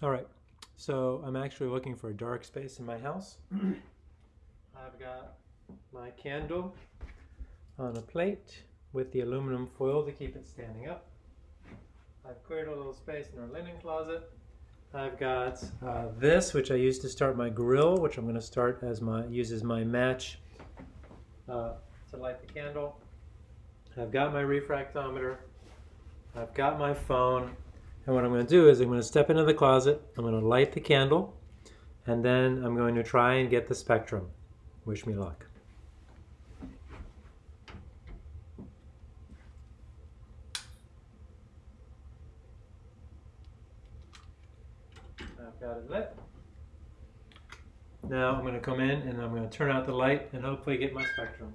All right, so I'm actually looking for a dark space in my house. I've got my candle on a plate with the aluminum foil to keep it standing up. I've cleared a little space in our linen closet. I've got uh, this, which I use to start my grill, which I'm going to start as my use as my match uh, to light the candle. I've got my refractometer. I've got my phone. And what I'm going to do is I'm going to step into the closet. I'm going to light the candle, and then I'm going to try and get the spectrum. Wish me luck. I've got it lit. Now I'm going to come in and I'm going to turn out the light and hopefully get my spectrum.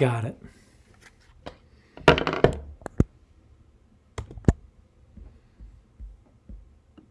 Got it.